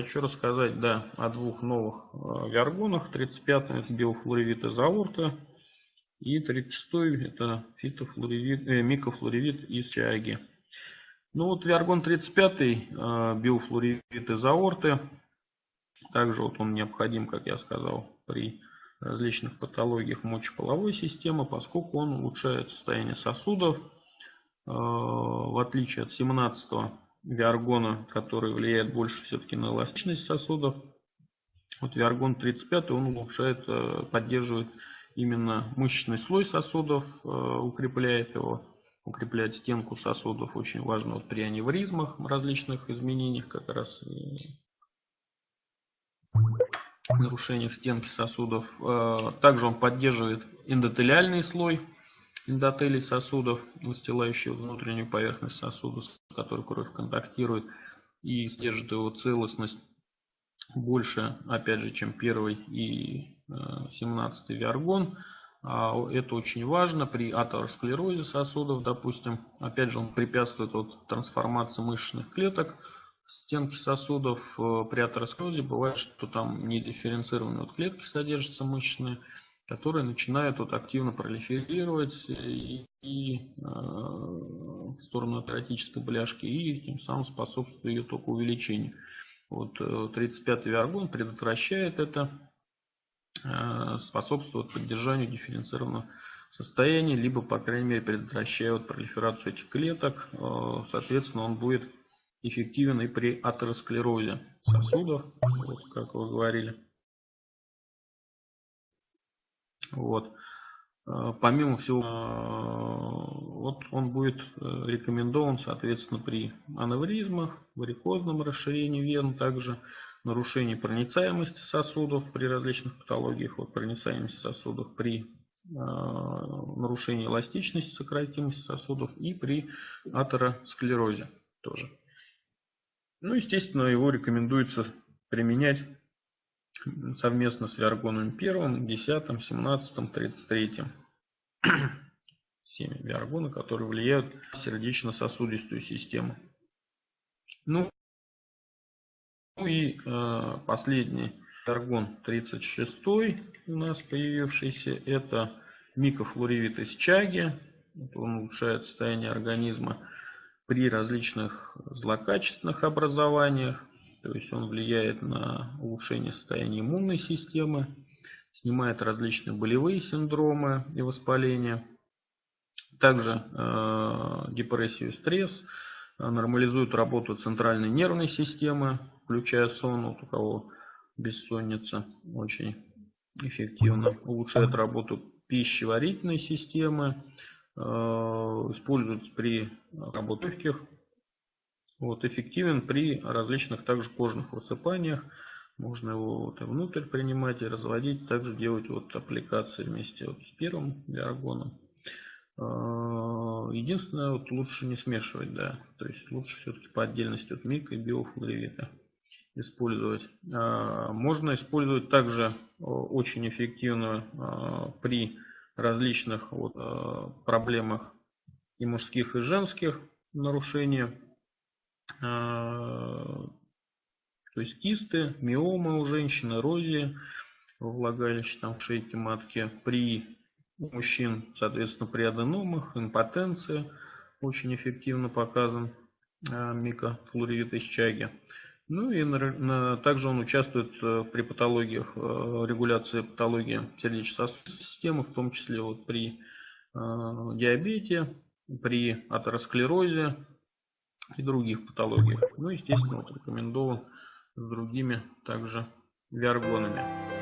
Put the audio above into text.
хочу рассказать да, о двух новых э, виаргонах. 35 это биофлоревит из аорты. И 36 это фитофлоревит, э, микофлоревит из чаги. Ну вот виаргон 35 э, биофлоревит из аорты. Также вот он необходим, как я сказал, при различных патологиях мочеполовой системы, поскольку он улучшает состояние сосудов. Э, в отличие от 17 виаргона, который влияет больше все-таки на эластичность сосудов. Вот виаргон 35 он улучшает, э, поддерживает именно мышечный слой сосудов, э, укрепляет его, укрепляет стенку сосудов. Очень важно вот при аневризмах, различных изменениях, как раз нарушениях стенки сосудов. Э, также он поддерживает эндотелиальный слой эндотелий сосудов, выстилающий внутреннюю поверхность сосуда, с которой кровь контактирует, и содержит его целостность больше, опять же, чем первый и 17 э, виаргон. А это очень важно при атеросклерозе сосудов, допустим. Опять же, он препятствует вот трансформации мышечных клеток стенки сосудов. Э, при атеросклерозе бывает, что там недифференцированные вот клетки содержатся мышечные которые начинают вот активно пролиферировать и, и э, в сторону атеротической бляшки и тем самым способствует ее только увеличению. Вот 35-й э, виаргон предотвращает это, э, способствует поддержанию дифференцированного состояния, либо, по крайней мере, предотвращает пролиферацию этих клеток. Э, соответственно, он будет эффективен и при атеросклерозе сосудов, вот, как вы говорили. Вот. Э, помимо всего, э, вот он будет э, рекомендован, соответственно, при аневризмах, варикозном расширении вен, также нарушении проницаемости сосудов при различных патологиях, вот проницаемости сосудов при нарушении эластичности, сократимости сосудов и при атеросклерозе тоже. Ну, естественно, его рекомендуется применять совместно с Виаргоном 1, 10, 17, 33. Семь виаргона, которые влияют на сердечно-сосудистую систему. Ну, ну и э, последний виаргон 36 у нас появившийся, это микофлоревит из чаги. Он улучшает состояние организма при различных злокачественных образованиях. То есть он влияет на улучшение состояния иммунной системы, снимает различные болевые синдромы и воспаления. Также э, депрессию и стресс, э, нормализует работу центральной нервной системы, включая сон, вот у кого бессонница, очень эффективно. Улучшает работу пищеварительной системы, э, используется при работе легких вот, эффективен при различных также кожных высыпаниях. Можно его вот и внутрь принимать и разводить. Также делать вот аппликации вместе вот с первым диаргоном. А, единственное, вот лучше не смешивать, да. То есть лучше все-таки по отдельности от мика и биофлоревита использовать. А, можно использовать также очень эффективно а, при различных вот проблемах и мужских, и женских нарушениях а, то есть кисты, миомы у женщин, эрозия во влагалище, там в шейке матки. При мужчин, соответственно, при аденомах, импотенция очень эффективно показан а, микофлоревит из чаги. Ну и также он участвует э, при патологиях, э, регуляции патологии сердечно-сосудистой системы, в том числе вот при э, диабете, при атеросклерозе, и других патологиях. Ну, естественно, вот рекомендован с другими также виаргонами.